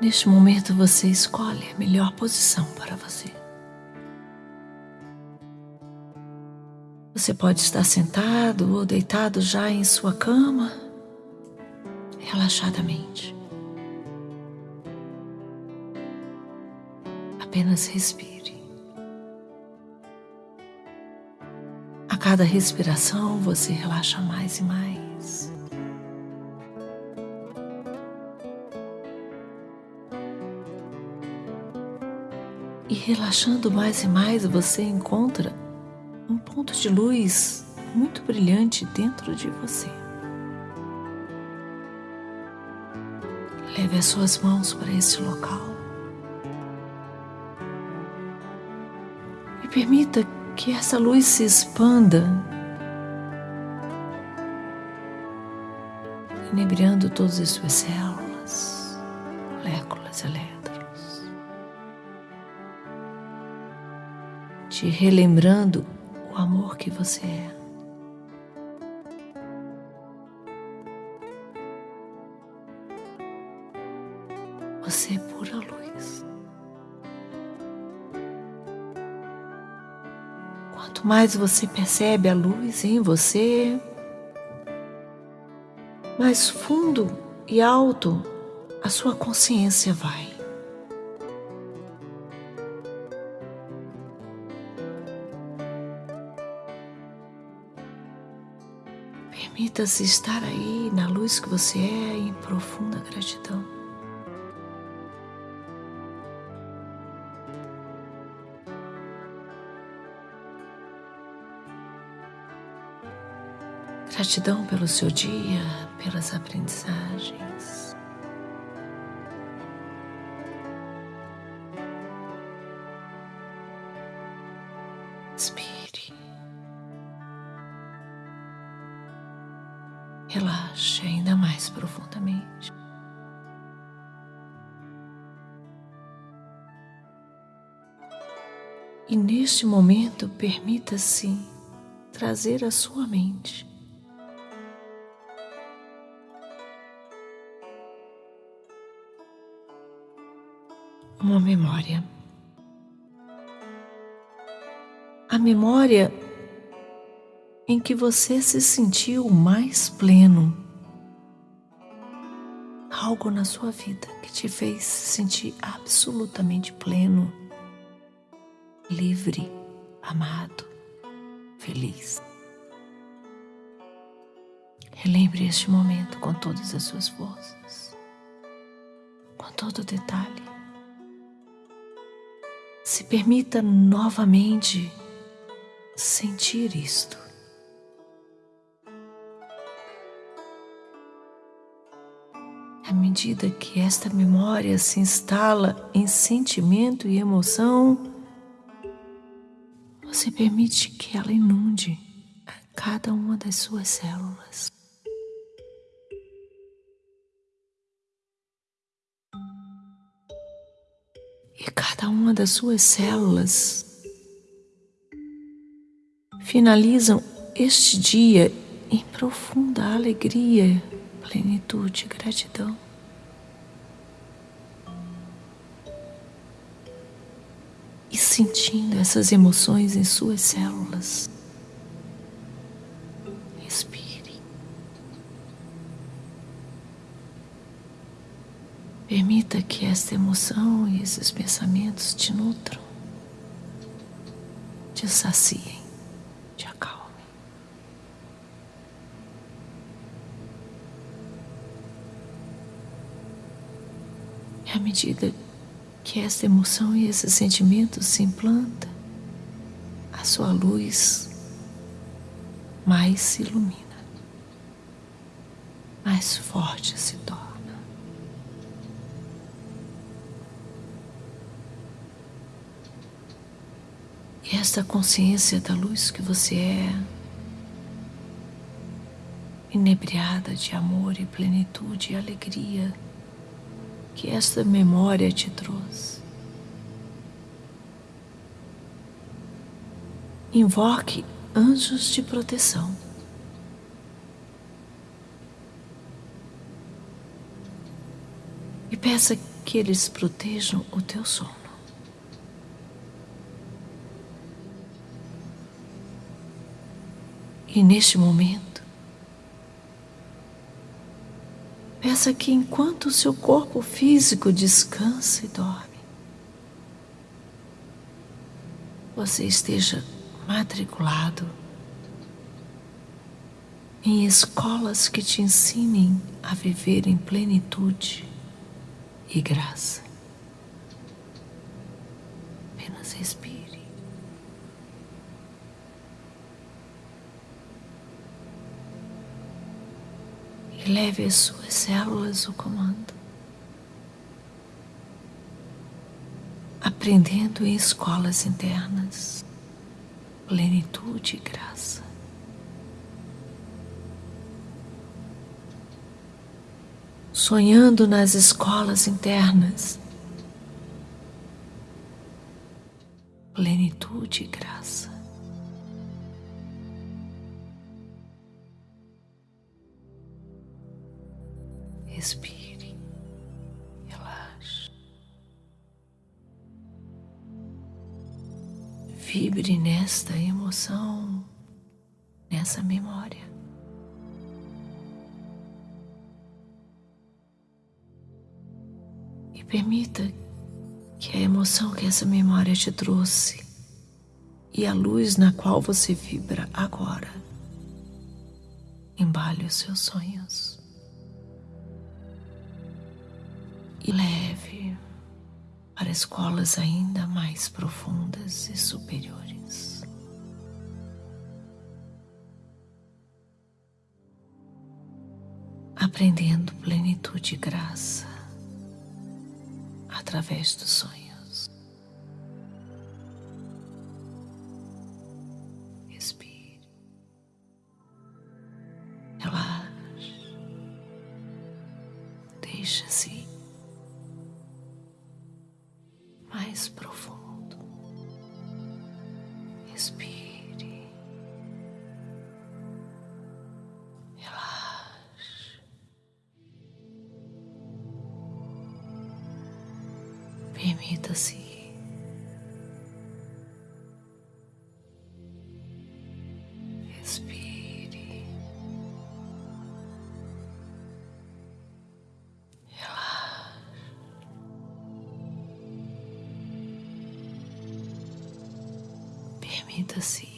Neste momento você escolhe a melhor posição para você. Você pode estar sentado ou deitado já em sua cama, relaxadamente. Apenas respire. A cada respiração você relaxa mais e mais. E relaxando mais e mais, você encontra um ponto de luz muito brilhante dentro de você. Leve as suas mãos para esse local permita que essa luz se expanda, inebriando todas as suas células, moléculas elétricas. te relembrando o amor que você é. Você é pura luz. Quanto mais você percebe a luz em você, mais fundo e alto a sua consciência vai. Permita-se estar aí na luz que você é em profunda gratidão. Gratidão pelo seu dia, pelas aprendizagens. Relaxe ainda mais profundamente. E neste momento, permita-se trazer à sua mente uma memória. A memória em que você se sentiu mais pleno. Algo na sua vida que te fez se sentir absolutamente pleno, livre, amado, feliz. Relembre este momento com todas as suas forças, com todo detalhe. Se permita novamente sentir isto. À medida que esta memória se instala em sentimento e emoção, você permite que ela inunde a cada uma das suas células. Cada uma das suas células finalizam este dia em profunda alegria plenitude e gratidão. E sentindo essas emoções em suas células. Permita que esta emoção e esses pensamentos te nutram, te saciem. E à medida que essa emoção e esse sentimento se implanta, a sua luz mais se ilumina, mais forte se torna. E esta consciência da luz que você é, inebriada de amor e plenitude e alegria que esta memória te trouxe. Invoque anjos de proteção. E peça que eles protejam o teu sono. E neste momento, peça que enquanto o seu corpo físico descansa e dorme, você esteja matriculado em escolas que te ensinem a viver em plenitude e graça. Apenas respire. E leve as suas células o comando. Aprendendo em escolas internas, plenitude e graça. sonhando nas escolas internas. Plenitude e graça. Respire, relaxe. Vibre nesta emoção, nessa memória. Permita que a emoção que essa memória te trouxe e a luz na qual você vibra agora embale os seus sonhos e leve para escolas ainda mais profundas e superiores. Aprendendo plenitude e graça através dos sonhos. Respire. Relaxe. Deixa-se Permita-se. Respire. Relaxe. Permita-se.